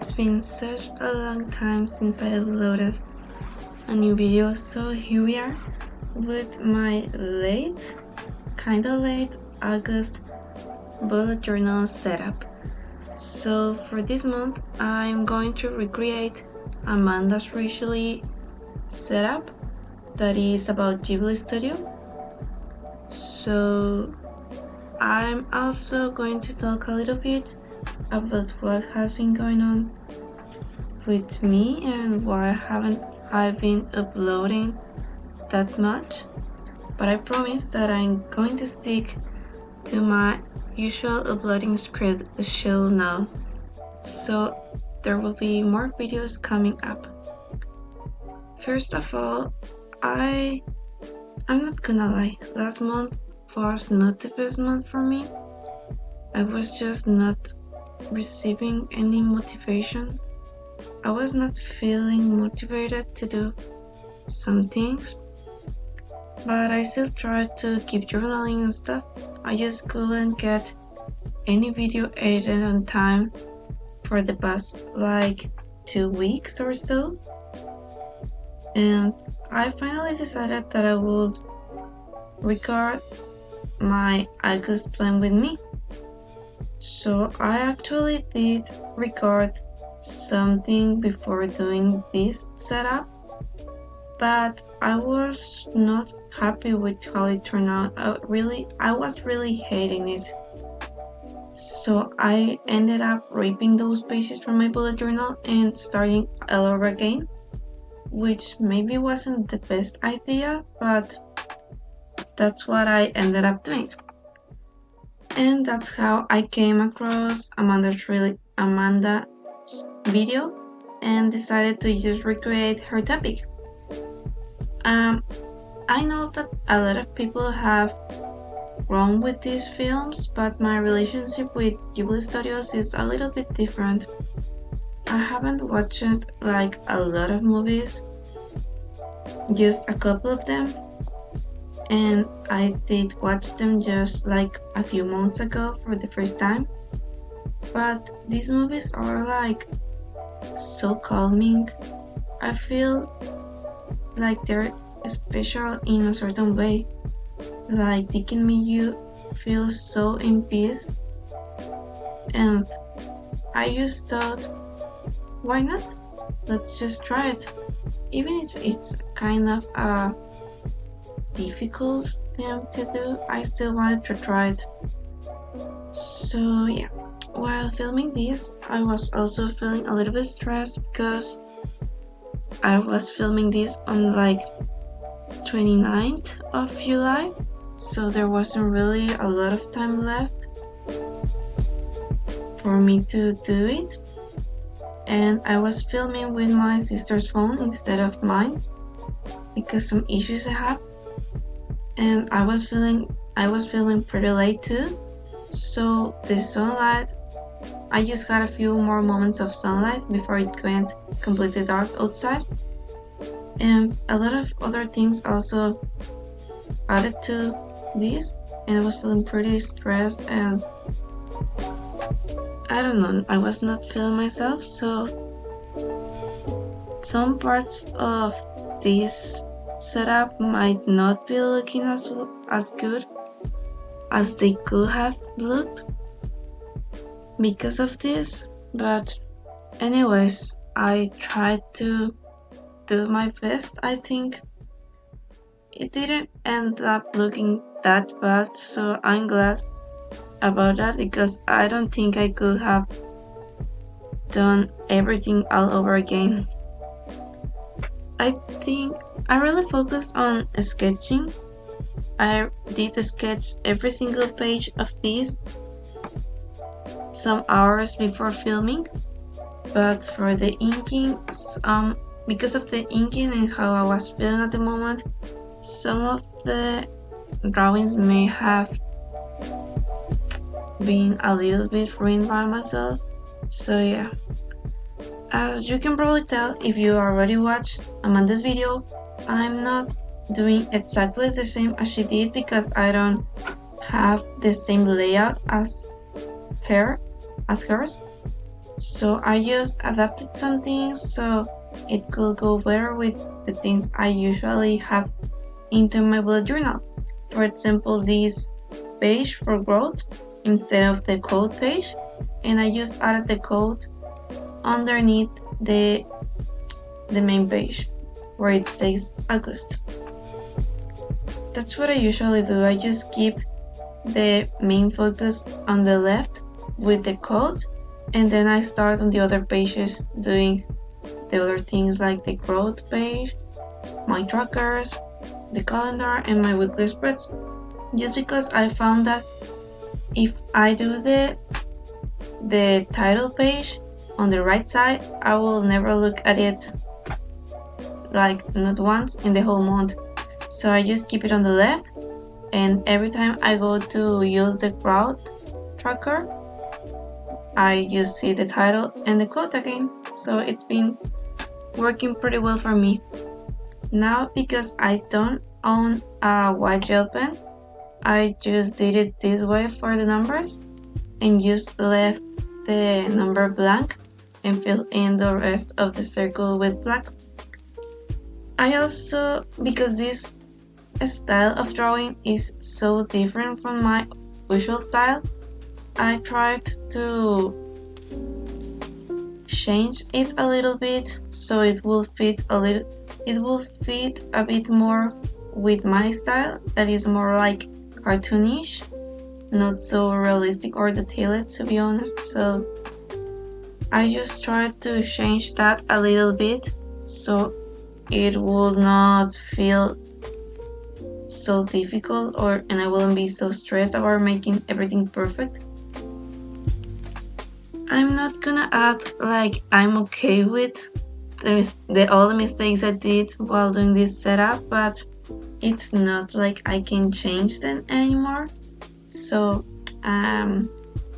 It's been such a long time since I uploaded a new video, so here we are with my late, kinda late August bullet journal setup. So for this month, I'm going to recreate Amanda Rach Lee's setup that is about Ghibli Studio. So I'm also going to talk a little bit about what has been going on with me and why haven't I been uploading that much. But I promise that I'm going to stick to my usual uploading schedule now. So there will be more videos coming up. First of all, I I'm not gonna lie, last month was not the best month for me. I was just not receiving any motivation. I was not feeling motivated to do some things, but I still tried to keep journaling and stuff. I just couldn't get any video edited on time for the past like two weeks or so. And I finally decided that I would record my August plan with me. So I actually did record something before doing this setup, but I was not happy with how it turned out. I really, I was really hating it. So I ended up ripping those pages from my bullet journal and starting all over again, which maybe wasn't the best idea, but that's what I ended up doing. And that's how I came across Amanda's really Amanda video and decided to just recreate her topic. Um, I know that a lot of people have grown with these films, but my relationship with Ghibli Studios is a little bit different. I haven't watched like a lot of movies, just a couple of them, and I did watch them just like a few months ago for the first time. But these movies are like so calming. I feel like they're special in a certain way. Like they can make you feel so in peace. And I just thought, why not? Let's just try it. Even if it's kind of a difficult thing to do, I still wanted to try it. So yeah, while filming this, I was also feeling a little bit stressed because I was filming this on like 29th of July, so there wasn't really a lot of time left for me to do it. And I was filming with my sister's phone instead of mine because some issues I had and I was feeling I was feeling pretty late too. So the sunlight I just got a few more moments of sunlight before it went completely dark outside. And a lot of other things also added to this and I was feeling pretty stressed and I don't know I was not feeling myself. So some parts of this setup might not be looking as, as good as they could have looked because of this but anyways I tried to do my best I think. It didn't end up looking that bad so I'm glad about that because I don't think I could have done everything all over again I think I really focused on sketching. I did sketch every single page of this some hours before filming, but for the inking, um, because of the inking and how I was feeling at the moment, some of the drawings may have been a little bit ruined by myself. So yeah. As you can probably tell if you already watched Amanda's video, I'm not doing exactly the same as she did because I don't have the same layout as her, as hers. So I just adapted some things so it could go better with the things I usually have into my bullet journal. For example, this page for growth instead of the code page and I just added the code underneath the the main page where it says August. That's what I usually do. I just keep the main focus on the left with the code and then I start on the other pages doing the other things like the growth page, my trackers, the calendar and my weekly spreads just because I found that if I do the the title page on the right side I will never look at it like not once in the whole month. So I just keep it on the left and every time I go to use the crowd tracker I just see the title and the quote again. So it's been working pretty well for me. Now because I don't own a white gel pen I just did it this way for the numbers and just left the number blank and fill in the rest of the circle with black. I also, because this style of drawing is so different from my usual style, I tried to change it a little bit so it will fit a little it will fit a bit more with my style that is more like cartoonish not so realistic or detailed to be honest so I just tried to change that a little bit so it would not feel so difficult or and I wouldn't be so stressed about making everything perfect. I'm not gonna act like I'm okay with the, the all the mistakes I did while doing this setup but it's not like I can change them anymore. So um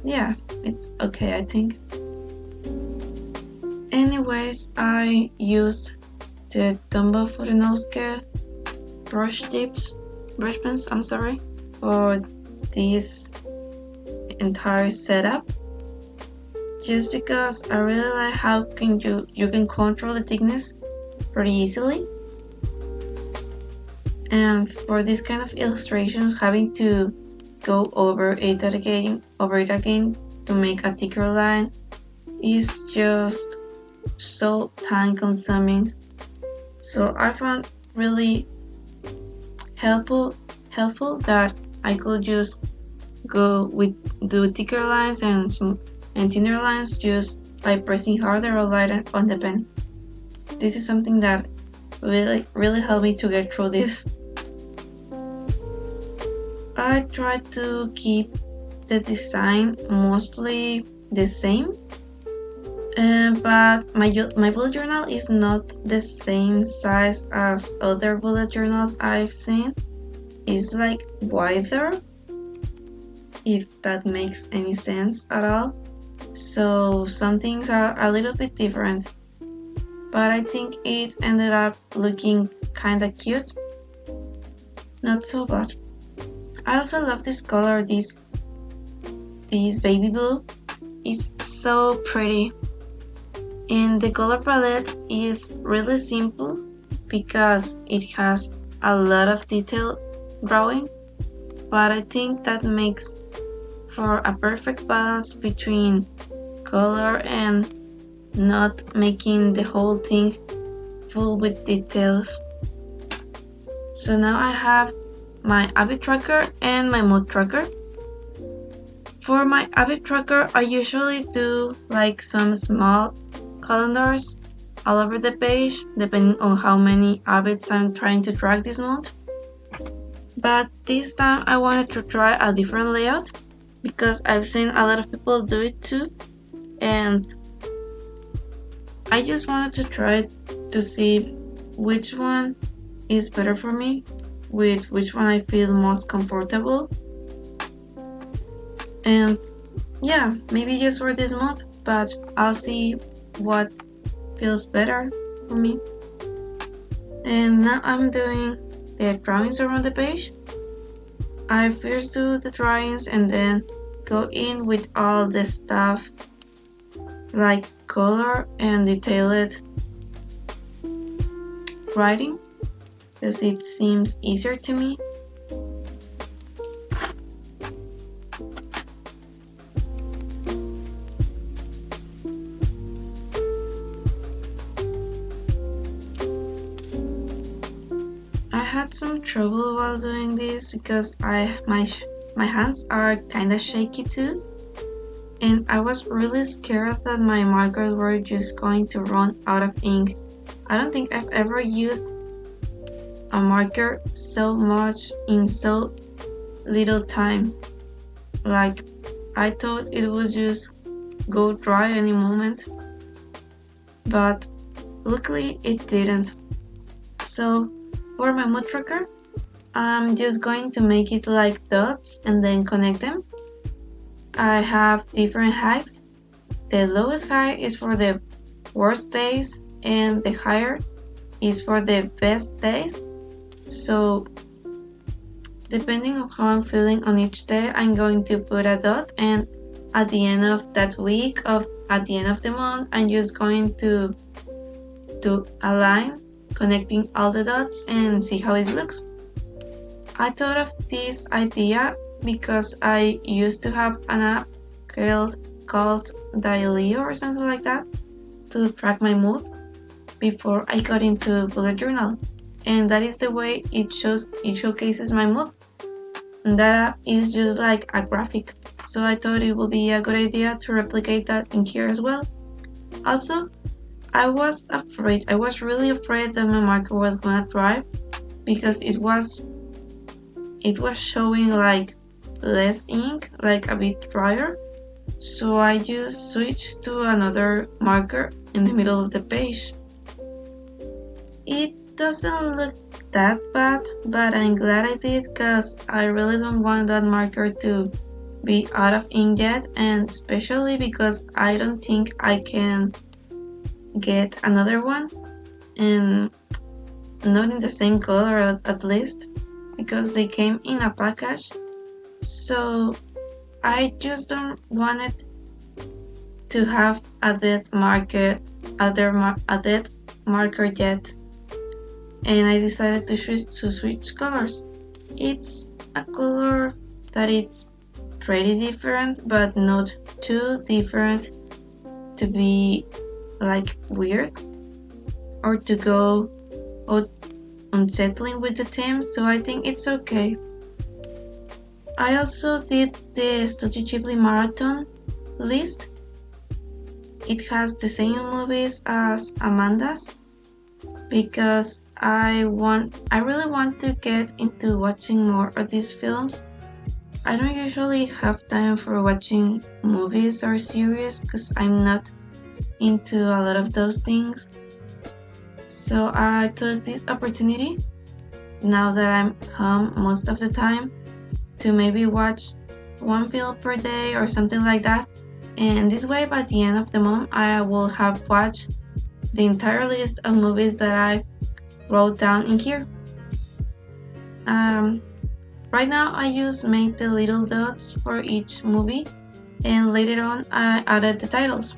yeah it's okay I think anyways I used the Tombow Fudenosuke brush tips brush pens I'm sorry for this entire setup. Just because I really like how can you you can control the thickness pretty easily. And for this kind of illustrations having to go over it again over it again to make a thicker line is just so time consuming so I found really helpful helpful that I could just go with do thicker lines and and thinner lines just by pressing harder or lighter on the pen. This is something that really really helped me to get through this. I try to keep the design mostly the same uh, but my, my bullet journal is not the same size as other bullet journals I've seen. It's like wider, if that makes any sense at all. So some things are a little bit different. But I think it ended up looking kinda cute. Not so bad. I also love this color, this this baby blue. It's so pretty. And the color palette is really simple because it has a lot of detail drawing, but I think that makes for a perfect balance between color and not making the whole thing full with details. So now I have my habit tracker and my mood tracker. For my habit tracker, I usually do like some small calendars all over the page, depending on how many habits I'm trying to track this month. But this time I wanted to try a different layout because I've seen a lot of people do it too and I just wanted to try to see which one is better for me with which one I feel most comfortable. And yeah, maybe just for this month, but I'll see what feels better for me. And now I'm doing the drawings around the page. I first do the drawings and then go in with all the stuff like color and detailed writing because it seems easier to me. Some trouble while doing this because I my my hands are kinda shaky too and I was really scared that my markers were just going to run out of ink. I don't think I've ever used a marker so much in so little time. Like, I thought it would just go dry any moment, but luckily it didn't. So, for my mood tracker, I'm just going to make it like dots and then connect them I have different heights. The lowest height is for the worst days and the higher is for the best days. So depending on how I'm feeling on each day, I'm going to put a dot and at the end of that week of at the end of the month, I'm just going to do a line connecting all the dots and see how it looks. I thought of this idea because I used to have an app called, called Daylio or something like that to track my mood before I got into bullet journal. And that is the way it shows it showcases my mood. That app is just like a graphic. So I thought it would be a good idea to replicate that in here as well. Also, I was afraid, I was really afraid that my marker was gonna dry because it was it was showing like less ink, like a bit drier. So I just switched to another marker in the middle of the page. It doesn't look that bad, but I'm glad I did because I really don't want that marker to be out of ink yet and especially because I don't think I can get another one. And not in the same color at, least because they came in a package. So I just don't want it to have a dead market, other mar a dead marker yet, and I decided to switch to switch colors. It's a color that it's pretty different, but not too different to be like weird or to go out unsettling um, with the theme. So I think it's okay. I also did the Studio Ghibli Marathon list. It has the same movies as Amanda's because I want I really want to get into watching more of these films. I don't usually have time for watching movies or series because I'm not into a lot of those things. So I took this opportunity now that I'm home most of the time to maybe watch one film per day or something like that. And this way, by the end of the month, I will have watched the entire list of movies that I wrote down in here. Um, right now, I just made the little dots for each movie, and later on, I added the titles.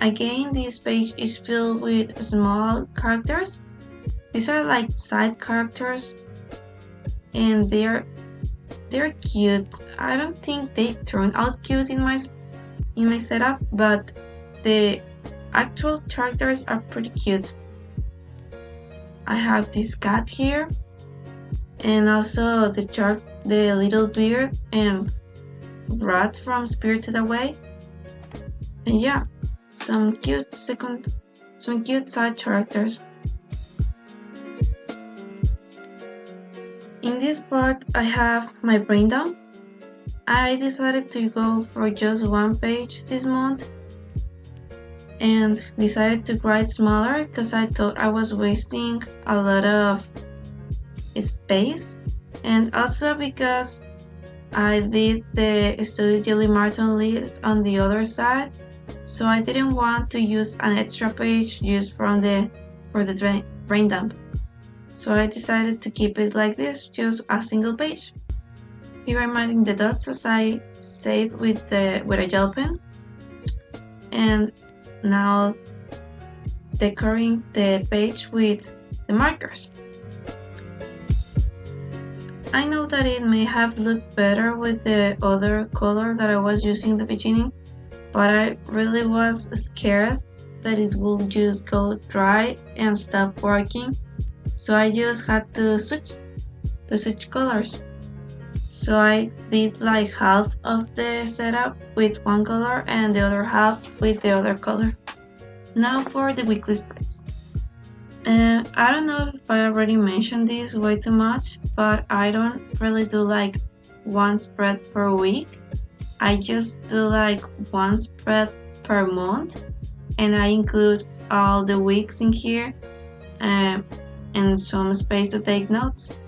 Again, this page is filled with small characters. These are like side characters and they're they're cute. I don't think they turn out cute in my in my setup, but the actual characters are pretty cute. I have this cat here, and also the shark, the little beard, and rat from Spirited Away. And yeah, some cute second, some cute side characters. In this part, I have my brain dump. I decided to go for just one page this month and decided to write smaller because I thought I was wasting a lot of space and also because I did the Studio Ghibli Marathon list on the other side so I didn't want to use an extra page just from the for the brain dump so I decided to keep it like this, just a single page. Here I'm adding the dots as I said with, the, with a gel pen. and now decorating the page with the markers. I know that it may have looked better with the other color that I was using in the beginning, but I really was scared that it would just go dry and stop working, so I just had to switch to switch colors. So I did like half of the setup with one color and the other half with the other color. Now for the weekly spreads. Uh, I don't know if I already mentioned this way too much, but I don't really do like one spread per week. I just do like one spread per month and I include all the weeks in here uh, and some space to take notes.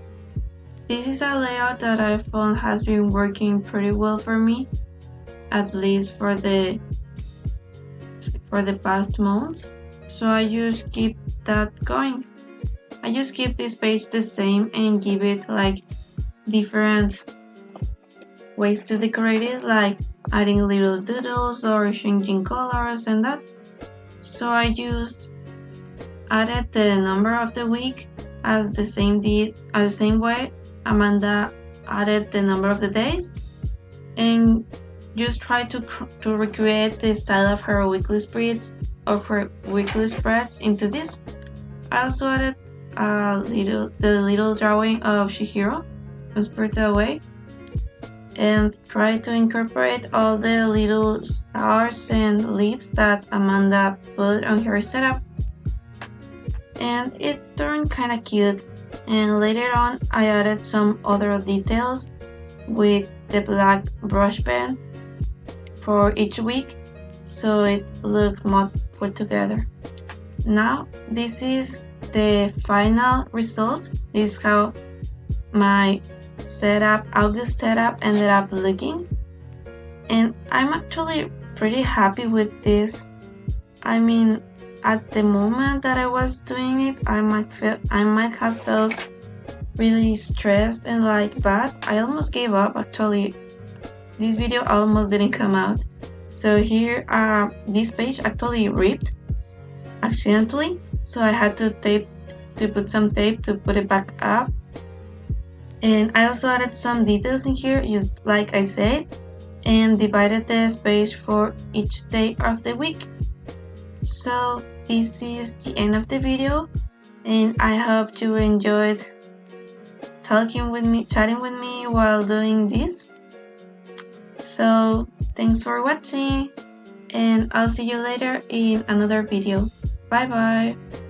This is a layout that I found has been working pretty well for me, at least for the for the past months. So I just keep that going. I just keep this page the same and give it like different ways to decorate it, like adding little doodles or changing colors and that. So I just added the number of the week as the same did as the same way Amanda added the number of the days and just try to to recreate the style of her weekly spreads of her weekly spreads into this. I also added a little the little drawing of Chihiro from Spirited Away and try to incorporate all the little stars and leaves that Amanda put on her setup. And it turned kinda cute and later on I added some other details with the black brush pen for each week so it looked more put together. Now this is the final result. This is how my setup, August setup ended up looking. And I'm actually pretty happy with this. I mean, at the moment that I was doing it, I might feel I might have felt really stressed and like bad. I almost gave up actually. This video almost didn't come out. So here uh, this page actually ripped accidentally. So I had to tape to put some tape to put it back up. And I also added some details in here, just like I said, and divided the space for each day of the week. So this is the end of the video and I hope you enjoyed talking with me, chatting with me while doing this. So thanks for watching and I'll see you later in another video. Bye bye.